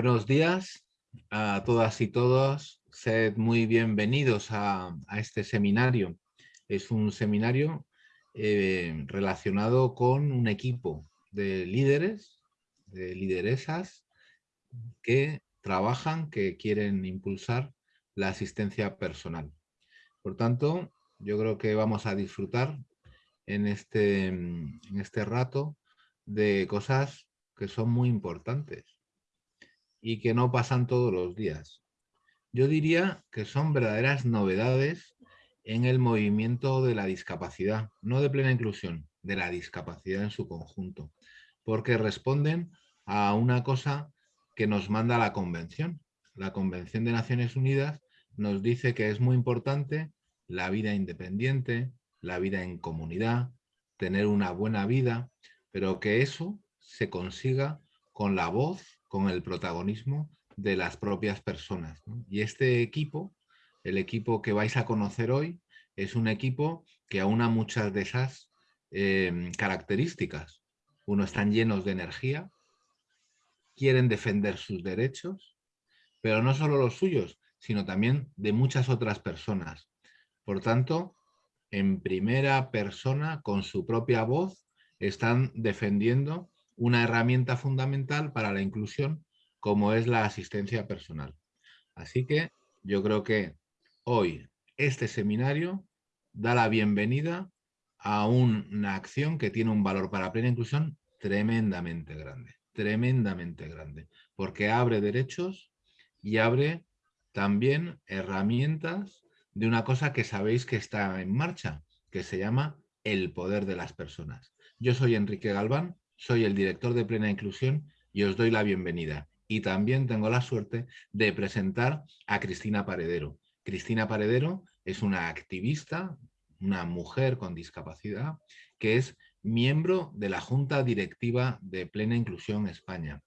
Buenos días a todas y todos. Sed muy bienvenidos a, este seminario. Es un seminario eh, relacionado con un equipo de líderes, de lideresas que trabajan, que quieren impulsar la asistencia personal. Por tanto, yo creo que vamos a disfrutar en este, en este rato de cosas que son muy importantes y que no pasan todos los días. Yo diría que son verdaderas novedades en el movimiento de la discapacidad, no de plena inclusión, de la discapacidad en su conjunto, porque responden a una cosa que nos manda la Convención. La Convención de Naciones Unidas nos dice que es muy importante la vida independiente, la vida en comunidad, tener una buena vida, pero que eso se consiga con la voz con el protagonismo de las propias personas. Y este equipo, el equipo que vais a conocer hoy, es un equipo que aúna muchas de esas em, características. Uno, están llenos de energía, quieren defender sus derechos, pero no solo los suyos, sino también de muchas otras personas. Por tanto, en primera persona, con su propia voz, están defendiendo una herramienta fundamental para la inclusión como es la asistencia personal. Así que yo creo que hoy este seminario da la bienvenida a una acción que tiene un valor para plena inclusión tremendamente grande, tremendamente grande, porque abre derechos y abre también herramientas de una cosa que sabéis que está en marcha, que se llama el poder de las personas. Yo soy Enrique Galván, soy el director de Plena Inclusión y os doy la bienvenida. Y también tengo la suerte de presentar a Cristina Paredero. Cristina Paredero es una activista, una mujer con discapacidad, que es miembro de la Junta Directiva de Plena Inclusión España.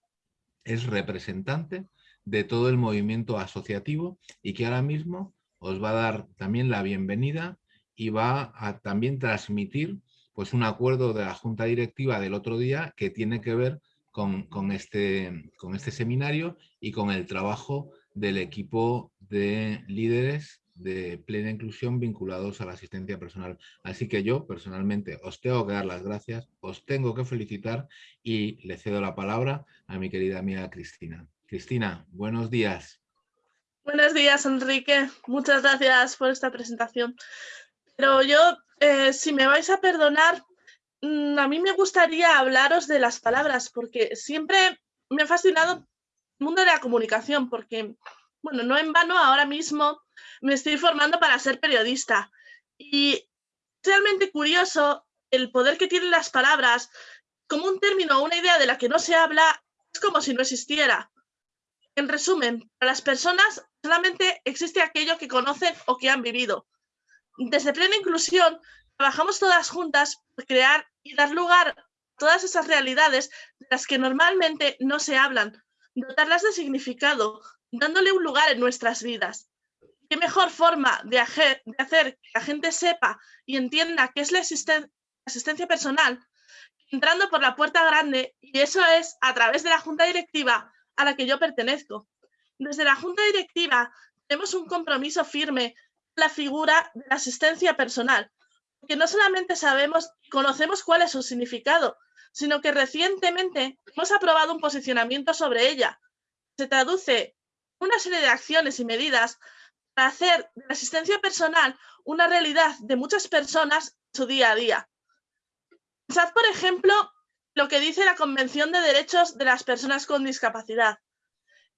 Es representante de todo el movimiento asociativo y que ahora mismo os va a dar también la bienvenida y va a también transmitir pues un acuerdo de la Junta Directiva del otro día que tiene que ver con, este, con este seminario y con el trabajo del equipo de líderes de plena inclusión vinculados a la asistencia personal. Así que yo personalmente os tengo que dar las gracias, os tengo que felicitar y le cedo la palabra a mi querida amiga Cristina. Cristina, buenos días. Buenos días, Enrique. Muchas gracias por esta presentación. Pero yo eh, si me vais a perdonar, mm, a mí me gustaría hablaros de las palabras, porque siempre me ha fascinado el mundo de la comunicación, porque, bueno, no en vano ahora mismo me estoy formando para ser periodista. Y realmente curioso el poder que tienen las palabras, como un término o una idea de la que no se habla, es como si no existiera. En resumen, para las personas solamente existe aquello que conocen o que han vivido desde Plena Inclusión trabajamos todas juntas por crear y dar lugar a todas esas realidades de las que normalmente no se hablan, dotarlas de significado, dándole un lugar en nuestras vidas. ¿Qué mejor forma de, hacer, que la gente sepa y entienda qué es la asistencia personal entrando por la puerta grande y eso es a través de la junta directiva a la que yo pertenezco. Desde la junta directiva tenemos un compromiso firme la figura de la asistencia personal, porque no solamente sabemos y conocemos cuál es su significado, sino que recientemente hemos aprobado un posicionamiento sobre ella. Se traduce una serie de acciones y medidas para hacer la asistencia personal una realidad de muchas personas en su día a día. Pensad, por ejemplo, lo que dice la Convención de Derechos de las Personas con Discapacidad.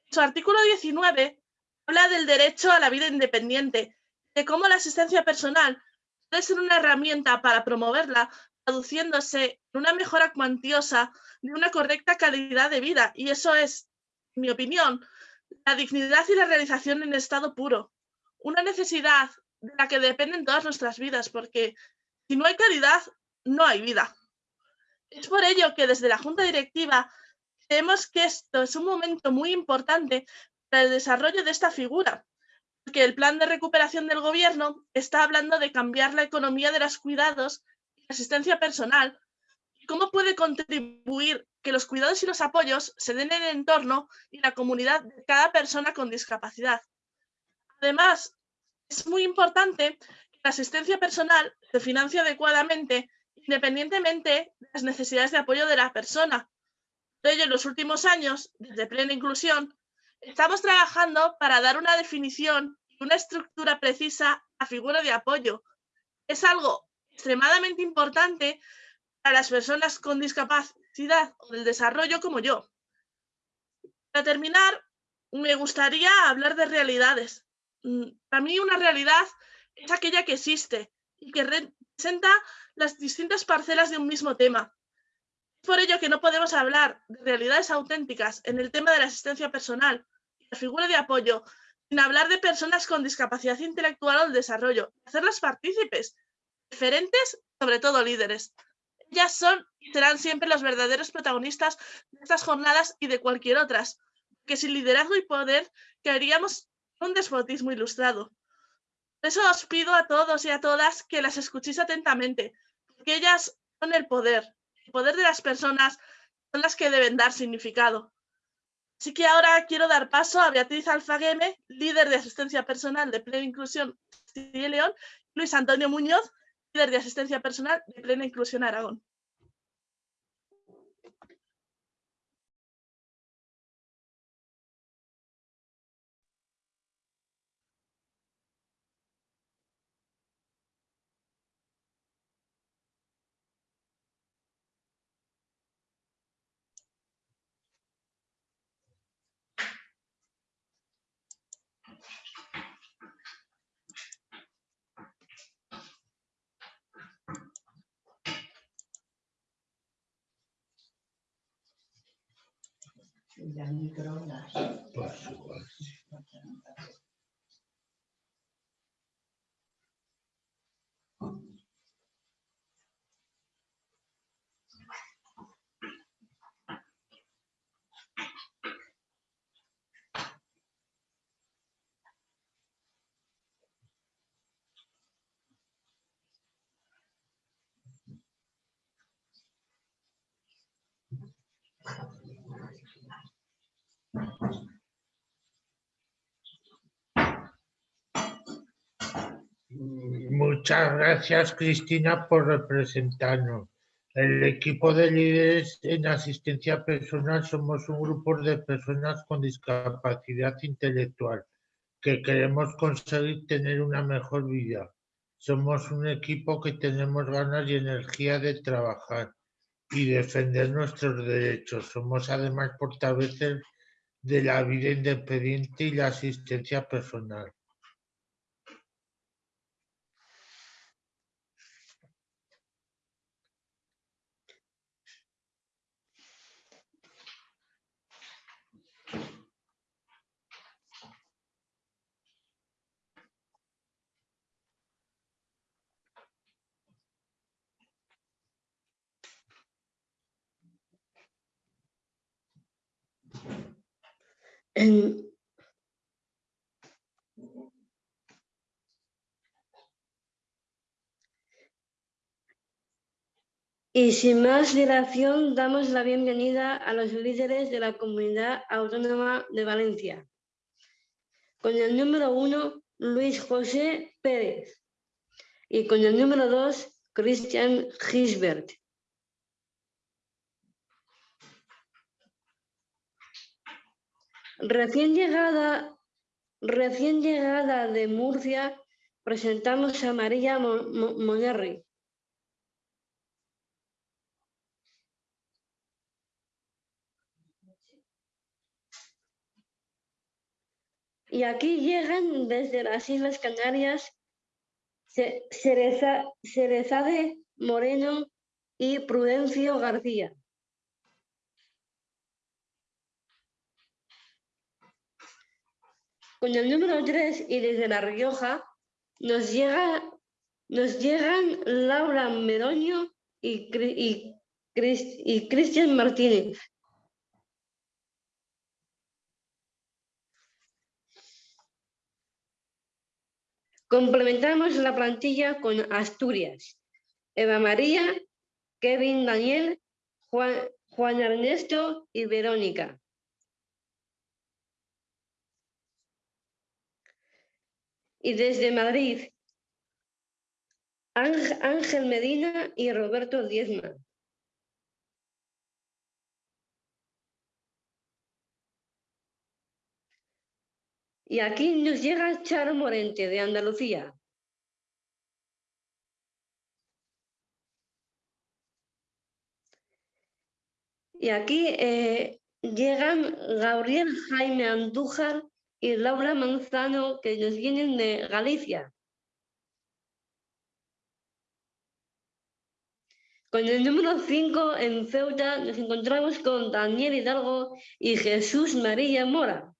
En su artículo 19 habla del derecho a la vida independiente de cómo la asistencia personal puede ser una herramienta para promoverla, traduciéndose en una mejora cuantiosa de una correcta calidad de vida. Y eso es, en mi opinión, la dignidad y la realización en estado puro. Una necesidad de la que dependen todas nuestras vidas, porque si no hay calidad, no hay vida. Es por ello que desde la Junta Directiva creemos que esto es un momento muy importante para el desarrollo de esta figura, que el plan de recuperación del gobierno está hablando de cambiar la economía de los cuidados y asistencia personal. cómo puede contribuir que los cuidados y los apoyos se den en el entorno y la comunidad de cada persona con discapacidad. Además, es muy importante que la asistencia personal se financie adecuadamente independientemente de las necesidades de apoyo de la persona. Por ello, en los últimos años, desde Plena Inclusión, estamos trabajando para dar una definición y una estructura precisa a figura de apoyo. Es algo extremadamente importante para las personas con discapacidad o del desarrollo como yo. Para terminar, me gustaría hablar de realidades. Mm, para mí una realidad es aquella que existe y que representa las distintas parcelas de un mismo tema. Es por ello que no podemos hablar de realidades auténticas en el tema de la asistencia personal la figura de apoyo, sin hablar de personas con discapacidad intelectual o el desarrollo, hacerlas partícipes, diferentes, sobre todo líderes. Ellas son y serán siempre los verdaderos protagonistas de estas jornadas y de cualquier otras, que sin liderazgo y poder caeríamos en un despotismo ilustrado. Por eso os pido a todos y a todas que las escuchéis atentamente, porque ellas son el poder. El poder de las personas son las que deben dar significado. Así que ahora quiero dar paso a Beatriz Alfagueme, líder de asistencia personal de Plena Inclusión Castilla y León, Luis Antonio Muñoz, líder de asistencia personal de Plena Inclusión Aragón. dla a microondagem. Ah, passo, passo. Muchas gracias, Cristina, por representarnos. El equipo de líderes en asistencia personal somos un grupo de personas con discapacidad intelectual que queremos conseguir tener una mejor vida. Somos un equipo que tenemos ganas y energía de trabajar y defender nuestros derechos. Somos además portavoces de la vida independiente y la asistencia personal. Y sin más dilación, damos la bienvenida a los líderes de la Comunidad Autónoma de Valencia. Con el número uno, Luis José Pérez. Y con el número dos, Christian Gisbert. Recién llegada, recién llegada de Murcia, presentamos a María Monerri. Y aquí llegan desde las Islas Canarias Cerezade Moreno y Prudencio García. Con el número 3 y desde La Rioja nos, llega, nos llegan Laura Medoño y, Cristian Martínez. Complementamos la plantilla con Asturias, Eva María, Kevin Daniel, Juan Ernesto y Verónica. Y desde Madrid, Ángel Medina y Roberto Diezma. Y aquí nos llega Charo Morente de Andalucía. Y aquí eh, llegan Gabriel Jaime Andújar y Laura Manzano, que nos vienen de Galicia. Con el número 5 en Ceuta nos encontramos con Daniel Hidalgo y Jesús María Mora.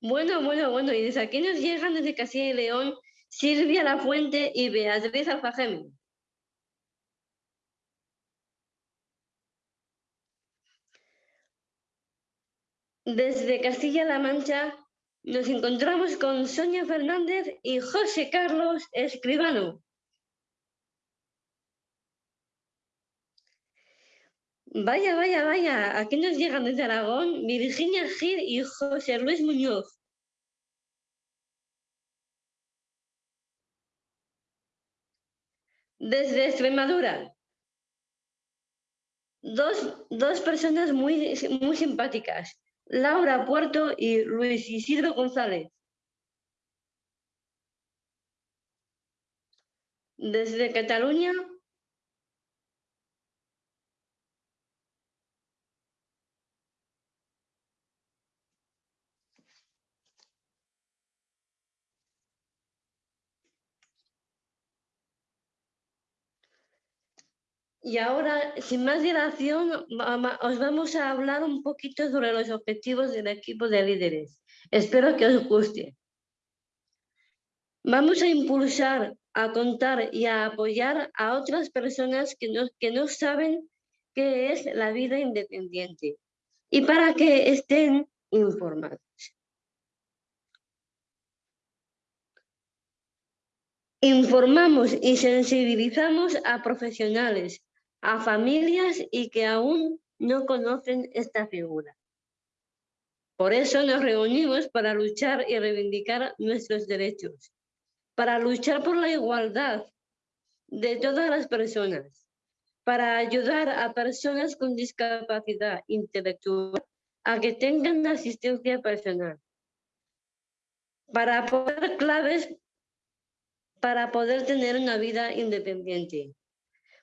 Bueno, bueno, bueno, y desde aquí nos llegan desde Castilla y León Silvia La Fuente y Beatriz Alfajeme. Desde Castilla-La Mancha nos encontramos con Sonia Fernández y José Carlos Escribano. Vaya, vaya, vaya, aquí nos llegan desde Aragón Virginia Gil y José Luis Muñoz. Desde Extremadura, dos, dos personas muy, muy simpáticas, Laura Puerto y Luis Isidro González. Desde Cataluña, Y ahora, sin más dilación, os vamos a hablar un poquito sobre los objetivos del equipo de líderes. Espero que os guste. Vamos a impulsar, a contar y a apoyar a otras personas que no, que no saben qué es la vida independiente y para que estén informados. Informamos y sensibilizamos a profesionales, a familias y que aún no conocen esta figura. Por eso nos reunimos para luchar y reivindicar nuestros derechos, para luchar por la igualdad de todas las personas, para ayudar a personas con discapacidad intelectual a que tengan asistencia personal, para aportar claves para poder tener una vida independiente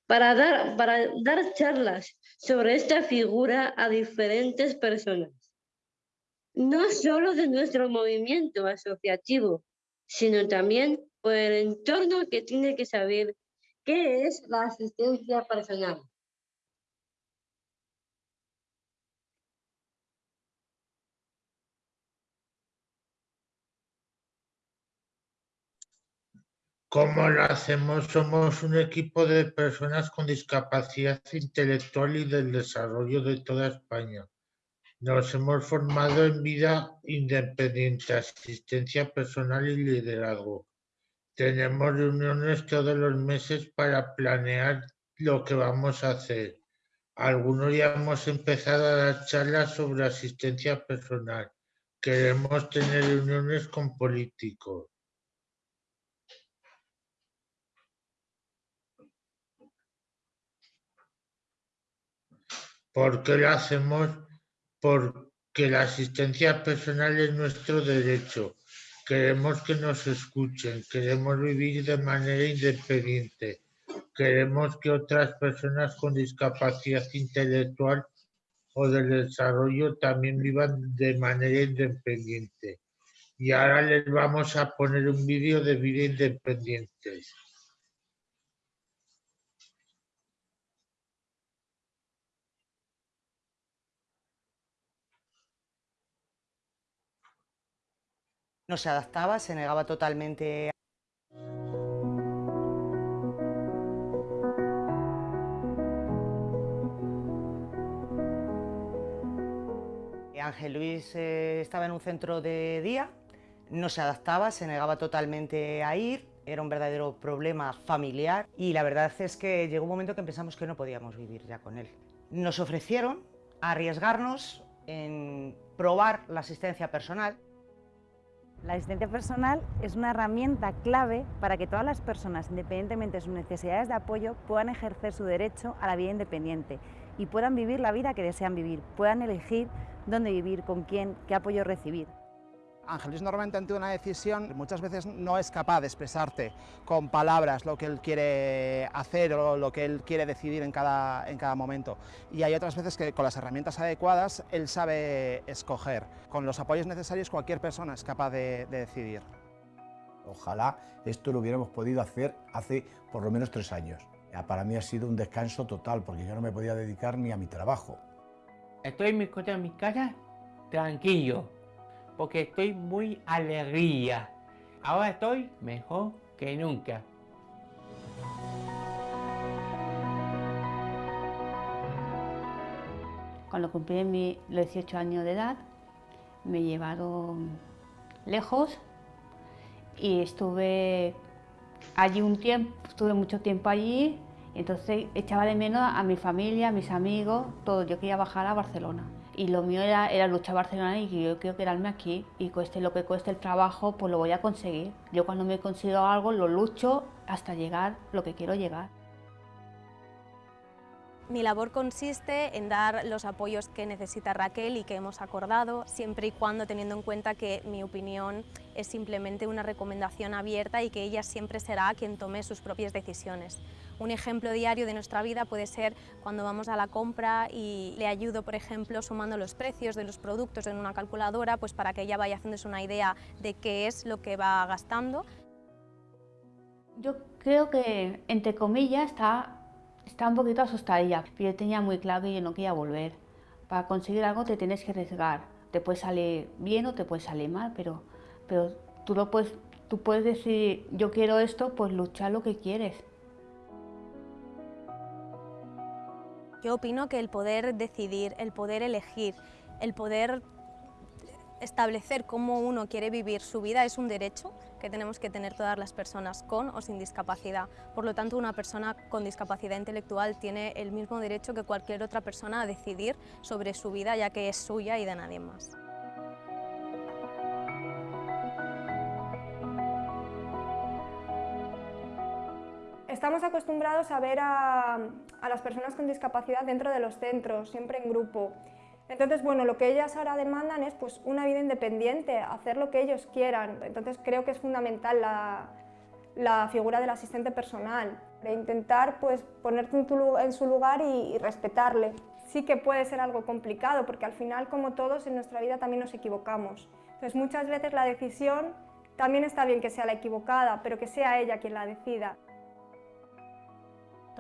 para dar, para dar charlas sobre esta figura a diferentes personas. No solo de nuestro movimiento asociativo, sino también por el entorno que tiene que saber qué es la asistencia personal. ¿Cómo lo hacemos? Somos un equipo de personas con discapacidad intelectual y del desarrollo de toda España. Nos hemos formado en vida independiente, asistencia personal y liderazgo. Tenemos reuniones todos los meses para planear lo que vamos a hacer. Algunos ya hemos empezado a dar charlas sobre asistencia personal. Queremos tener reuniones con políticos ¿Por qué lo hacemos? Porque la asistencia personal es nuestro derecho. Queremos que nos escuchen, queremos vivir de manera independiente, queremos que otras personas con discapacidad intelectual o de desarrollo también vivan de manera independiente. Y ahora les vamos a poner un vídeo de vida independiente. No se adaptaba, se negaba totalmente Ángel Luis eh, estaba en un centro de día, no se adaptaba, se negaba totalmente a ir, era un verdadero problema familiar y la verdad es que llegó un momento que pensamos que no podíamos vivir ya con él. Nos ofrecieron arriesgarnos en probar la asistencia personal. La asistencia personal es una herramienta clave para que todas las personas, independientemente de sus necesidades de apoyo, puedan ejercer su derecho a la vida independiente y puedan vivir la vida que desean vivir, puedan elegir dónde vivir, con quién, qué apoyo recibir. Ángel Luis normalmente ante una decisión muchas veces no es capaz de expresarte con palabras lo que él quiere hacer o lo que él quiere decidir en cada, en cada momento. Y hay otras veces que con las herramientas adecuadas él sabe escoger. Con los apoyos necesarios cualquier persona es capaz de, de decidir. Ojalá esto lo hubiéramos podido hacer hace por lo menos tres años. Para mí ha sido un descanso total porque yo no me podía dedicar ni a mi trabajo. Estoy en mi, en mi casa tranquilo, porque estoy muy alegría. Ahora estoy mejor que nunca. Cuando cumplí mis 18 años de edad, me llevaron lejos y estuve allí un tiempo, estuve mucho tiempo allí, entonces echaba de menos a mi familia, a mis amigos, todo. Yo quería bajar a Barcelona y lo mío era, era luchar Barcelona y yo quiero quedarme aquí y cueste lo que cueste el trabajo, pues lo voy a conseguir. Yo cuando me consigo algo lo lucho hasta llegar lo que quiero llegar. Mi labor consiste en dar los apoyos que necesita Raquel y que hemos acordado, siempre y cuando teniendo en cuenta que mi opinión es simplemente una recomendación abierta y que ella siempre será quien tome sus propias decisiones. Un ejemplo diario de nuestra vida puede ser cuando vamos a la compra y le ayudo, por ejemplo, sumando los precios de los productos en una calculadora, pues para que ella vaya haciéndose una idea de qué es lo que va gastando. Yo creo que, entre comillas, está estaba un poquito asustadilla, pero tenía muy claro que yo no quería volver. Para conseguir algo te tienes que arriesgar. Te puede salir bien o te puede salir mal, pero, pero tú, lo puedes, tú puedes decir, yo quiero esto, pues luchar lo que quieres. Yo opino que el poder decidir, el poder elegir, el poder establecer cómo uno quiere vivir su vida es un derecho que tenemos que tener todas las personas con o sin discapacidad. Por lo tanto, una persona con discapacidad intelectual tiene el mismo derecho que cualquier otra persona a decidir sobre su vida, ya que es suya y de nadie más. Estamos acostumbrados a ver a, las personas con discapacidad dentro de los centros, siempre en grupo. Entonces, bueno, lo que ellas ahora demandan es pues, una vida independiente, hacer lo que ellos quieran. Entonces, creo que es fundamental la, figura del asistente personal, de intentar pues, ponerte en, su lugar y, y respetarle. Sí que puede ser algo complicado, porque al final, como todos, en nuestra vida también nos equivocamos. Entonces, muchas veces la decisión también está bien que sea la equivocada, pero que sea ella quien la decida.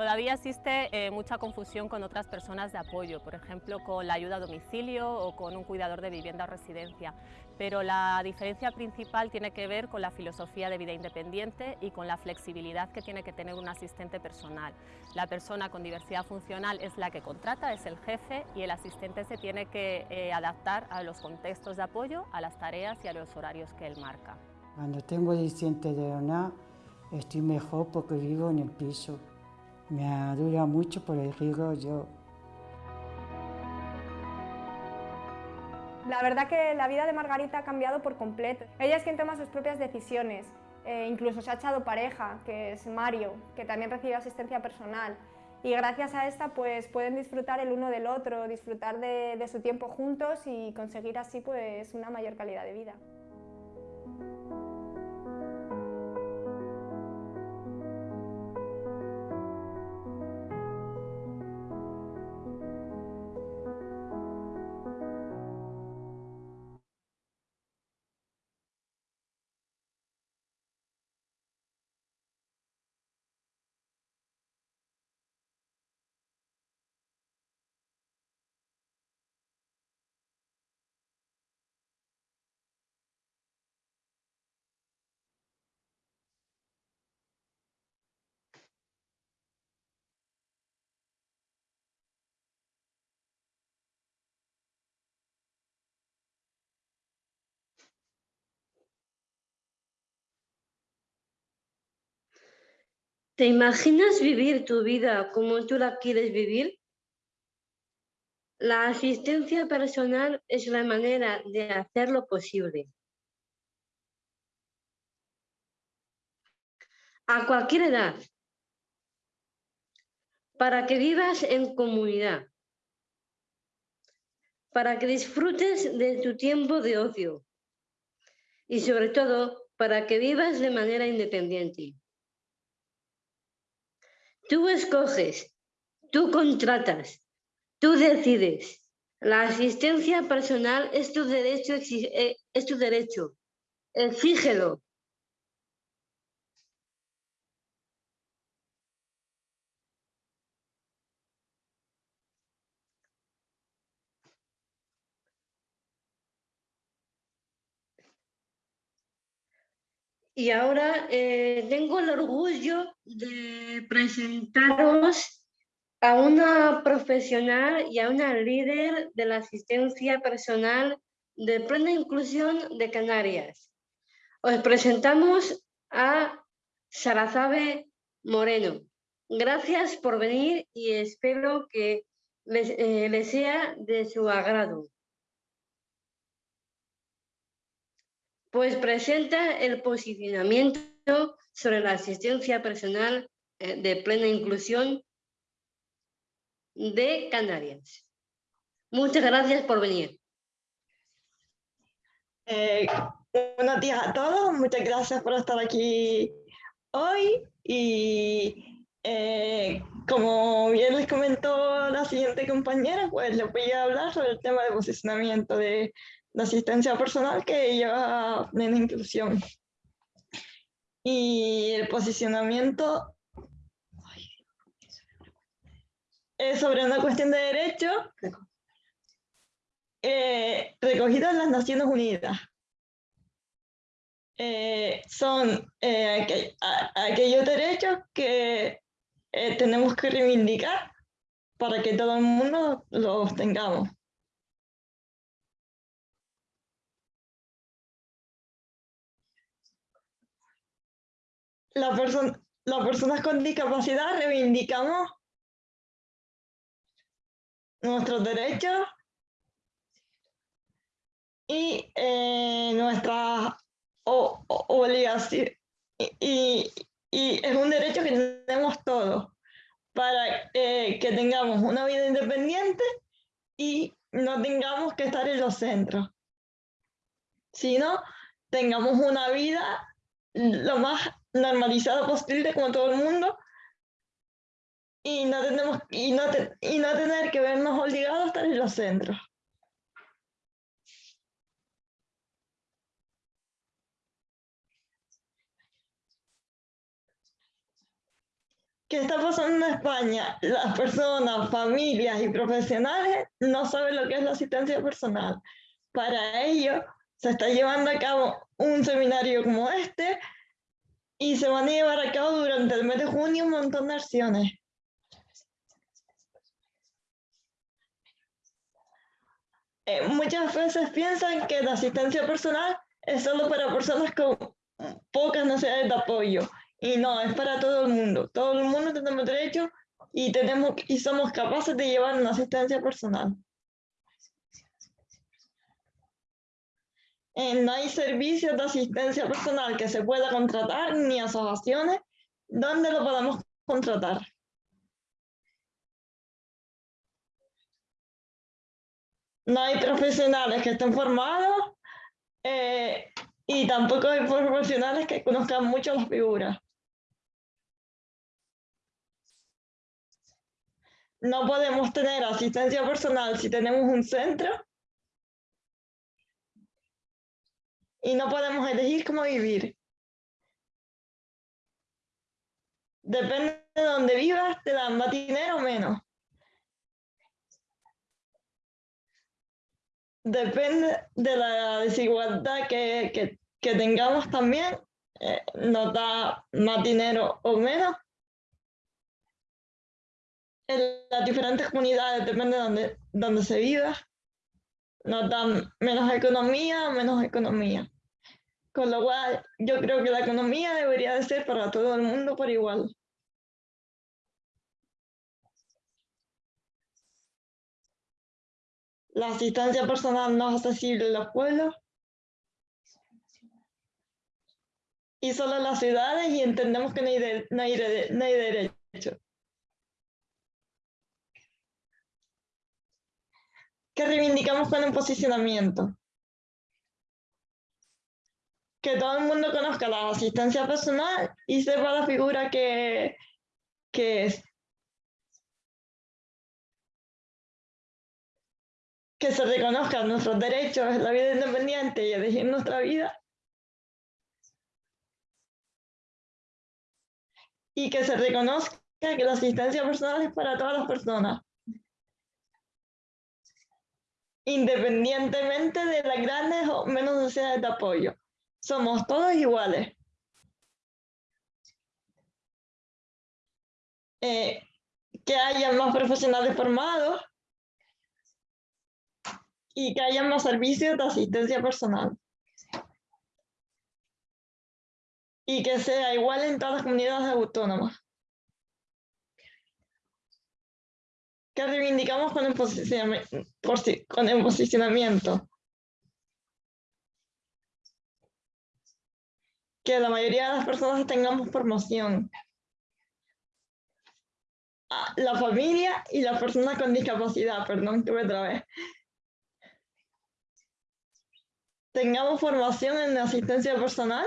Todavía existe eh, mucha confusión con otras personas de apoyo, por ejemplo con la ayuda a domicilio o con un cuidador de vivienda o residencia, pero la diferencia principal tiene que ver con la filosofía de vida independiente y con la flexibilidad que tiene que tener un asistente personal. La persona con diversidad funcional es la que contrata, es el jefe y el asistente se tiene que eh, adaptar a los contextos de apoyo, a las tareas y a los horarios que él marca. Cuando tengo asistente de una, estoy mejor porque vivo en el piso. Me ayuda mucho por el riesgo yo. La verdad que la vida de Margarita ha cambiado por completo. Ella es quien toma sus propias decisiones. Eh, incluso se ha echado pareja, que es Mario, que también recibe asistencia personal. Y gracias a esta pues pueden disfrutar el uno del otro, disfrutar de, de su tiempo juntos y conseguir así pues una mayor calidad de vida. ¿Te imaginas vivir tu vida como tú la quieres vivir? La asistencia personal es la manera de hacerlo posible. A cualquier edad, para que vivas en comunidad, para que disfrutes de tu tiempo de ocio y sobre todo para que vivas de manera independiente. Tú escoges, tú contratas, tú decides. La asistencia personal es tu derecho, eh, es tu derecho. Exígelo. Y ahora eh, tengo el orgullo de presentaros a una profesional y a una líder de la asistencia personal de plena inclusión de Canarias. Os presentamos a Sarazabe Moreno. Gracias por venir y espero que les eh, sea de su agrado. Pues presenta el posicionamiento sobre la asistencia personal eh, de plena inclusión de Canarias. Muchas gracias por venir. Eh, buenos días a todos, muchas gracias por estar aquí hoy y eh, como bien les comentó la siguiente compañera, pues les voy a hablar sobre el tema de posicionamiento de la asistencia personal que lleva plena inclusión. Y el posicionamiento es sobre una cuestión de derecho eh, recogida en las Naciones Unidas. Eh, son eh, aquellos derechos que tenemos que reivindicar para que todo el mundo los tengamos. La las personas con discapacidad reivindicamos nuestros derechos y eh, nuestras obligaciones. Y, es un derecho que tenemos todos para eh, que tengamos una vida independiente y no tengamos que estar en los centros, sino tengamos una vida lo más normalizado posible como todo el mundo y no, tenemos, y no, y no tener que vernos obligados a estar en los centros. ¿Qué está pasando en España? Las personas, familias y profesionales no saben lo que es la asistencia personal. Para ello, se está llevando a cabo un seminario como este y se van a llevar a cabo durante el mes de junio un montón de acciones. Eh, muchas veces piensan que la asistencia personal es solo para personas con pocas necesidades de apoyo y no, es para todo el mundo. Todo el mundo tenemos derecho y, tenemos, y somos capaces de llevar una asistencia personal. Eh, no hay servicios de asistencia personal que se pueda contratar ni asociaciones donde lo podamos contratar. No hay profesionales que estén formados eh, y tampoco hay profesionales que conozcan mucho las figuras. No podemos tener asistencia personal si tenemos un centro y no podemos elegir cómo vivir. Depende de dónde vivas, te dan más dinero o menos. Depende de la desigualdad que, tengamos también, eh, nos da más dinero o menos. En las diferentes comunidades depende de dónde, donde se viva nos dan menos economía, menos economía. Con lo cual, yo creo que la economía debería de ser para todo el mundo por igual. La asistencia personal no es accesible en los pueblos. Y solo en las ciudades y entendemos que no hay, de, no hay, de, no hay derecho. Que reivindicamos con un posicionamiento. Que todo el mundo conozca la asistencia personal y sepa la figura que, que es. que se reconozcan nuestros derechos la vida independiente y elegir nuestra vida. Y que se reconozca que la asistencia personal es para todas las personas. Independientemente de las grandes o menos necesidades de apoyo. Somos todos iguales. Eh, que haya más profesionales formados y que haya más servicios de asistencia personal. Y que sea igual en todas las comunidades autónomas. Que reivindicamos con el, posicionamiento. Que la mayoría de las personas tengamos promoción. Ah, La familia y las personas con discapacidad, perdón, que otra vez. tengamos formación en asistencia personal.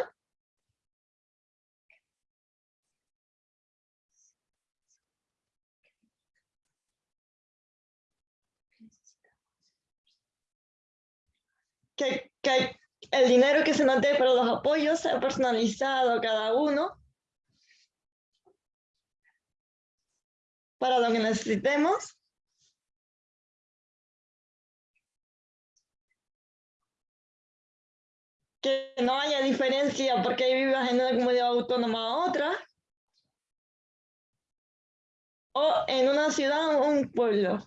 Que, que el dinero que se nos dé para los apoyos sea personalizado cada uno. Para lo que necesitemos. que no haya diferencia porque vivas en una comunidad autónoma a otra, o en una ciudad o un pueblo.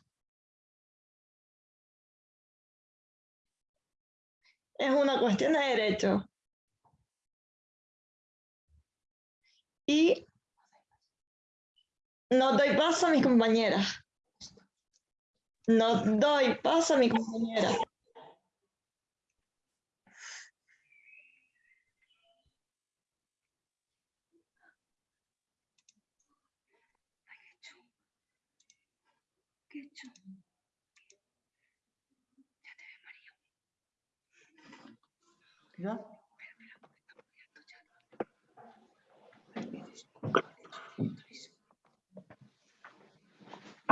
Es una cuestión de derecho. Y no doy paso a mis compañeras. No doy paso a mis compañeras.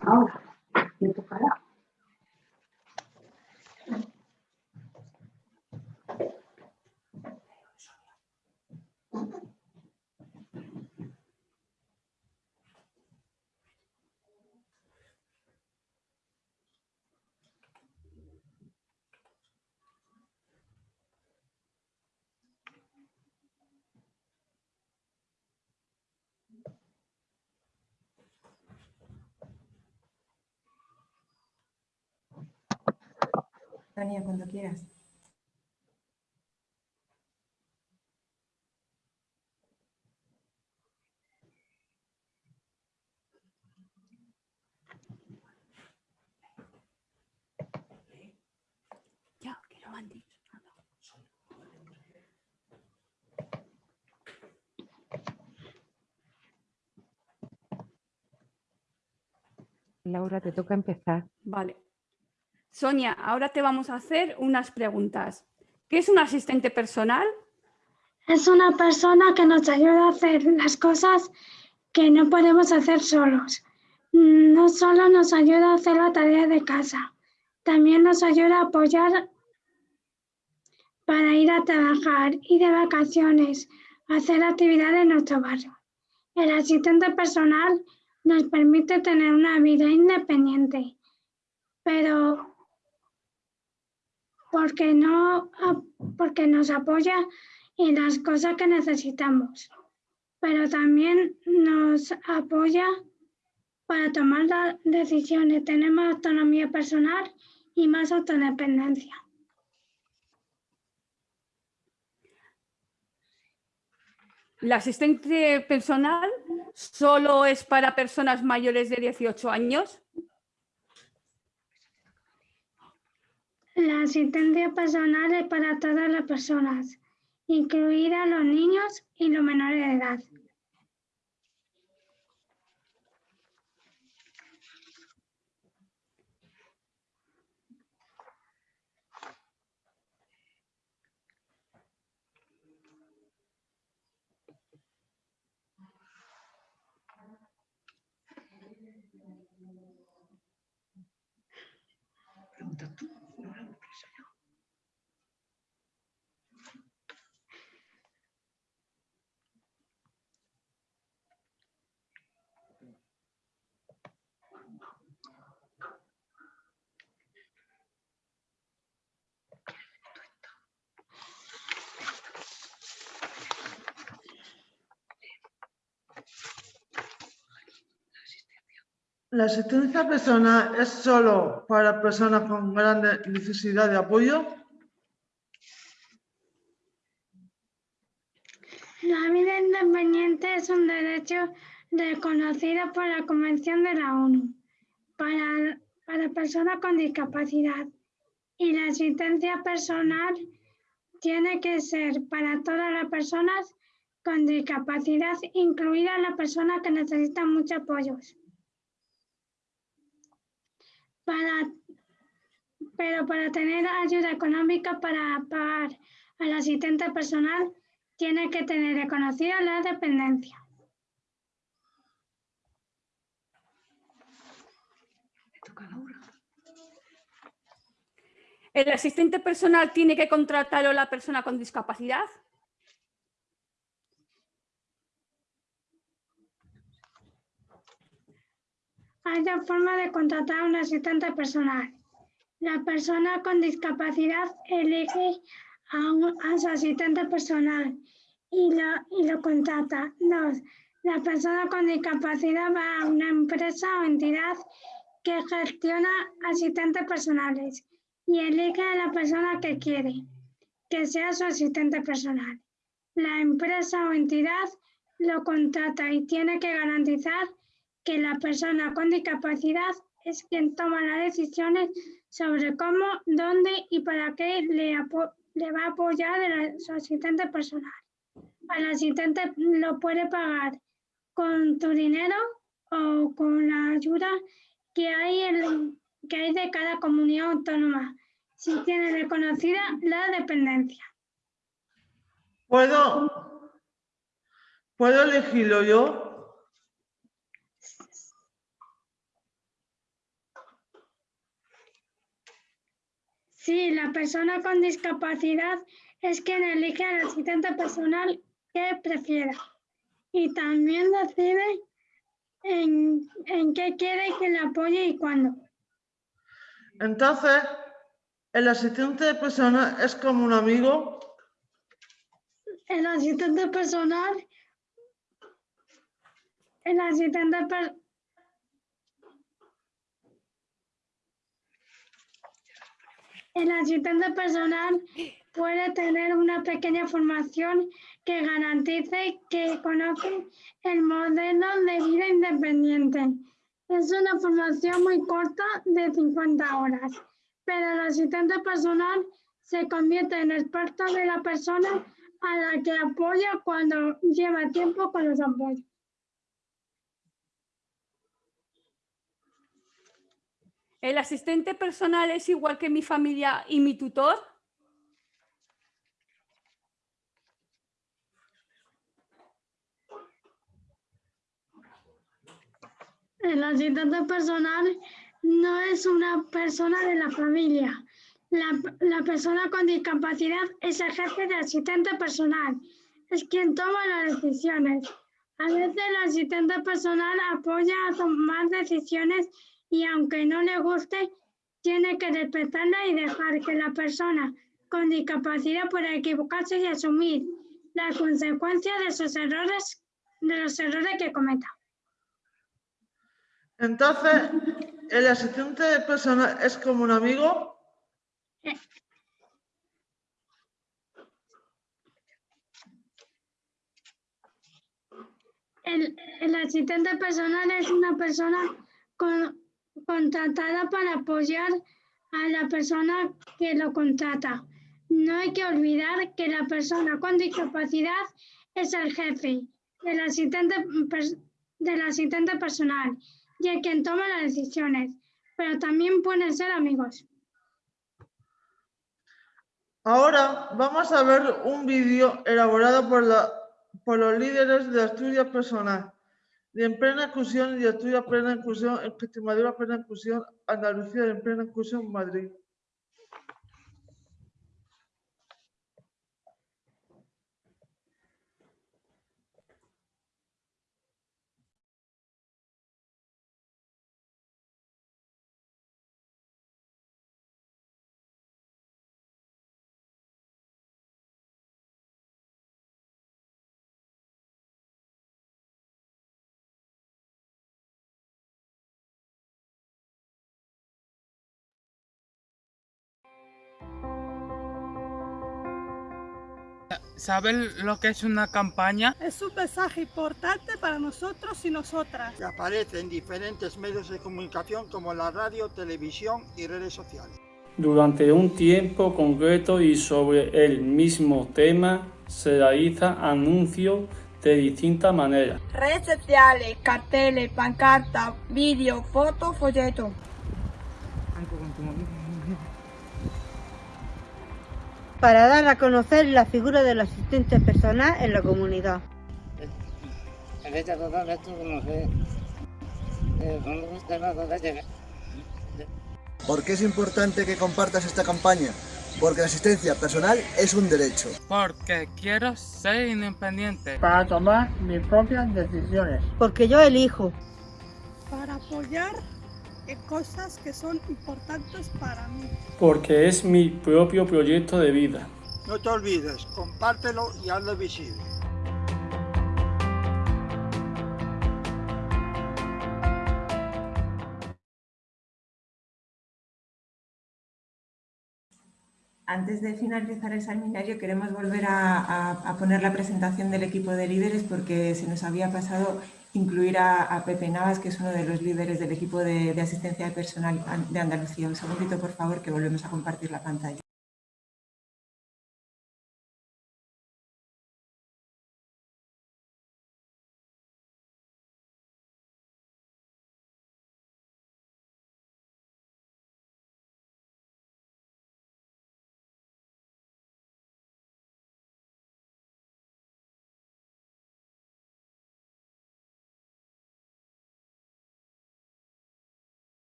Ahora, me tocará. Tania, cuando quieras. Ya, que lo han dicho. Laura, te toca empezar. Vale. Sonia, ahora te vamos a hacer unas preguntas. ¿Qué es un asistente personal? Es una persona que nos ayuda a hacer las cosas que no podemos hacer solos. No solo nos ayuda a hacer la tarea de casa, también nos ayuda a apoyar para ir a trabajar, ir de vacaciones, hacer actividades en nuestro barrio. El asistente personal nos permite tener una vida independiente, pero porque, no, porque nos apoya en las cosas que necesitamos, pero también nos apoya para tomar las decisiones, tener más autonomía personal y más autodependencia. ¿El asistente personal solo es para personas mayores de 18 años? La asistencia personal es para todas las personas, incluida los niños y los menores de edad. ¿La asistencia personal es solo para personas con gran necesidad de apoyo? La vida independiente es un derecho reconocido por la Convención de la ONU para, para personas con discapacidad y la asistencia personal tiene que ser para todas las personas con discapacidad, incluidas las personas que necesitan mucho apoyo. Para, pero para tener ayuda económica para pagar al asistente personal, tiene que tener reconocida la dependencia. ¿El asistente personal tiene que contratarlo la persona con discapacidad? Hay dos formas de contratar a un asistente personal. La persona con discapacidad elige a, un, a su asistente personal y lo, y lo contrata. Dos, la persona con discapacidad va a una empresa o entidad que gestiona asistentes personales y elige a la persona que quiere que sea su asistente personal. La empresa o entidad lo contrata y tiene que garantizar que la persona con discapacidad es quien toma las decisiones sobre cómo, dónde y para qué le, va a apoyar el, su asistente personal. Al asistente lo puede pagar con tu dinero o con la ayuda que hay, en, que hay de cada comunidad autónoma, si tiene reconocida la dependencia. ¿Puedo, ¿puedo elegirlo yo? Sí, la persona con discapacidad es quien elige al asistente personal que prefiera y también decide en, en qué quiere que le apoye y cuándo. Entonces, ¿el asistente personal es como un amigo? El asistente personal, el asistente personal, El asistente personal puede tener una pequeña formación que garantice que conoce el modelo de vida independiente. Es una formación muy corta de 50 horas, pero el asistente personal se convierte en experto de la persona a la que apoya cuando lleva tiempo con los apoyos. ¿El asistente personal es igual que mi familia y mi tutor? El asistente personal no es una persona de la familia. La, la, persona con discapacidad es el jefe de asistente personal. Es quien toma las decisiones. A veces el asistente personal apoya a tomar decisiones y aunque no le guste, tiene que respetarla y dejar que la persona con discapacidad pueda equivocarse y asumir las consecuencias de sus errores, de los errores que cometa. Entonces, ¿el asistente personal es como un amigo? El, el asistente personal es una persona con, contratada para apoyar a la persona que lo contrata. No hay que olvidar que la persona con discapacidad es el jefe del asistente, del asistente personal y el quien toma las decisiones, pero también pueden ser amigos. Ahora vamos a ver un vídeo elaborado por, los líderes de estudio personal de en plena inclusión y de estudio plena inclusión en Extremadura plena inclusión, Andalucía en plena inclusión, Madrid. ¿Saben lo que es una campaña? Es un mensaje importante para nosotros y nosotras. Que aparece en diferentes medios de comunicación como la radio, televisión y redes sociales. Durante un tiempo concreto y sobre el mismo tema se realiza anuncios de distintas maneras. Redes sociales, carteles, pancartas, vídeos, fotos, folletos. Para dar a conocer la figura del asistente personal en la comunidad. ¿Por qué es importante que compartas esta campaña? Porque la asistencia personal es un derecho. Porque quiero ser independiente. Para tomar mis propias decisiones. Porque yo elijo. Para apoyar cosas que son importantes para mí. Porque es mi propio proyecto de vida. No te olvides, compártelo y hazlo visible. Antes de finalizar el seminario queremos volver a, a, poner la presentación del equipo de líderes porque se nos había pasado incluir a, Pepe Navas, que es uno de los líderes del equipo de, de asistencia personal de Andalucía. Un segundito, por favor, que volvemos a compartir la pantalla.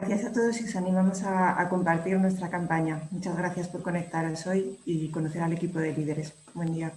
Gracias a todos y os animamos a, compartir nuestra campaña. Muchas gracias por conectaros hoy y conocer al equipo de líderes. Buen día.